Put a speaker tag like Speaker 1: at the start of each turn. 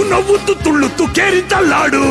Speaker 1: ಉನ್ನವುತ್ತು ತುಳ್ಳುತ್ತು ಕೇರಿದ್ದಲ್ಲಾಡು